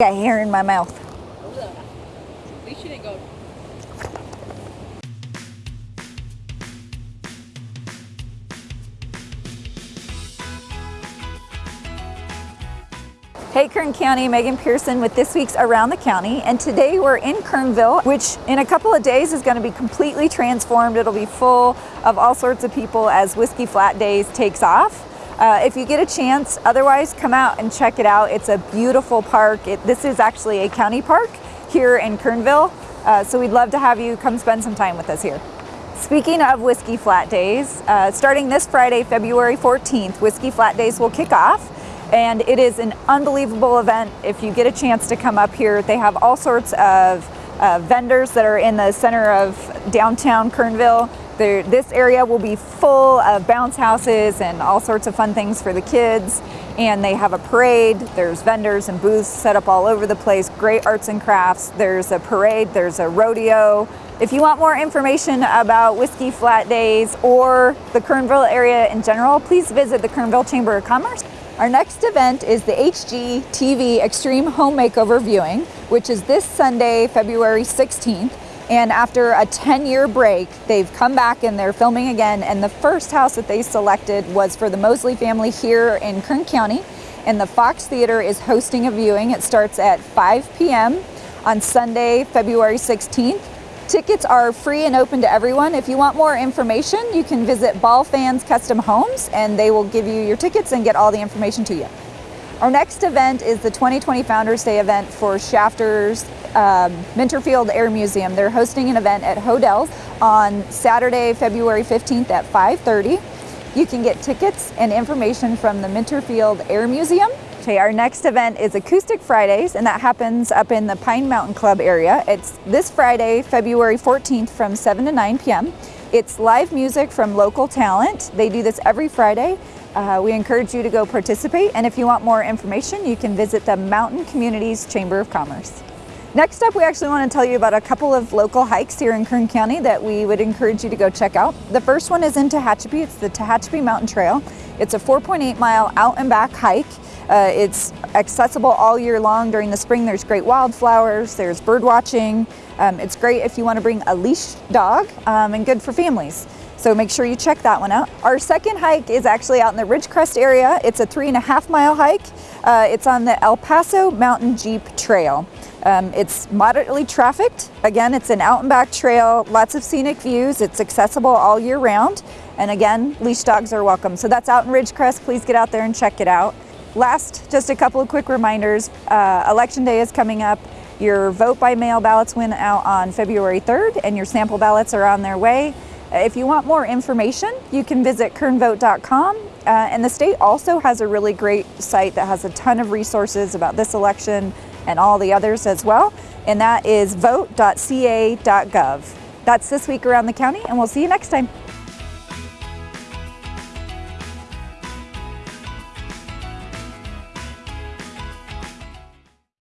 got hair in my mouth. You didn't go. Hey Kern County, Megan Pearson with this week's Around the County and today we're in Kernville which in a couple of days is going to be completely transformed. It'll be full of all sorts of people as Whiskey Flat Days takes off. Uh, if you get a chance, otherwise come out and check it out. It's a beautiful park. It, this is actually a county park here in Kernville. Uh, so we'd love to have you come spend some time with us here. Speaking of Whiskey Flat Days, uh, starting this Friday, February 14th, Whiskey Flat Days will kick off and it is an unbelievable event. If you get a chance to come up here, they have all sorts of uh, vendors that are in the center of downtown Kernville. There, this area will be full of bounce houses and all sorts of fun things for the kids. And they have a parade. There's vendors and booths set up all over the place. Great arts and crafts. There's a parade. There's a rodeo. If you want more information about Whiskey Flat Days or the Kernville area in general, please visit the Kernville Chamber of Commerce. Our next event is the HG TV Extreme Home Makeover Viewing, which is this Sunday, February 16th. And after a 10 year break, they've come back and they're filming again. And the first house that they selected was for the Mosley family here in Kern County. And the Fox Theater is hosting a viewing. It starts at 5 p.m. on Sunday, February 16th. Tickets are free and open to everyone. If you want more information, you can visit Ball Fans Custom Homes and they will give you your tickets and get all the information to you. Our next event is the 2020 Founders Day event for Shafters um, Minter Field Air Museum. They're hosting an event at Hodel's on Saturday, February 15th at 5.30. You can get tickets and information from the Minter Field Air Museum Okay, our next event is Acoustic Fridays, and that happens up in the Pine Mountain Club area. It's this Friday, February 14th from 7 to 9 p.m. It's live music from local talent. They do this every Friday. Uh, we encourage you to go participate, and if you want more information, you can visit the Mountain Communities Chamber of Commerce. Next up, we actually want to tell you about a couple of local hikes here in Kern County that we would encourage you to go check out. The first one is in Tehachapi. It's the Tehachapi Mountain Trail. It's a 4.8 mile out and back hike. Uh, it's accessible all year long. During the spring, there's great wildflowers, there's bird watching. Um, it's great if you want to bring a leash dog um, and good for families. So make sure you check that one out. Our second hike is actually out in the Ridgecrest area. It's a three and a half mile hike. Uh, it's on the El Paso Mountain Jeep Trail. Um, it's moderately trafficked. Again, it's an out and back trail, lots of scenic views. It's accessible all year round. And again, leash dogs are welcome. So that's out in Ridgecrest. Please get out there and check it out. Last, just a couple of quick reminders. Uh, Election Day is coming up. Your vote by mail ballots went out on February 3rd and your sample ballots are on their way. If you want more information, you can visit kernvote.com. Uh, and the state also has a really great site that has a ton of resources about this election and all the others as well. And that is vote.ca.gov. That's this week around the county, and we'll see you next time.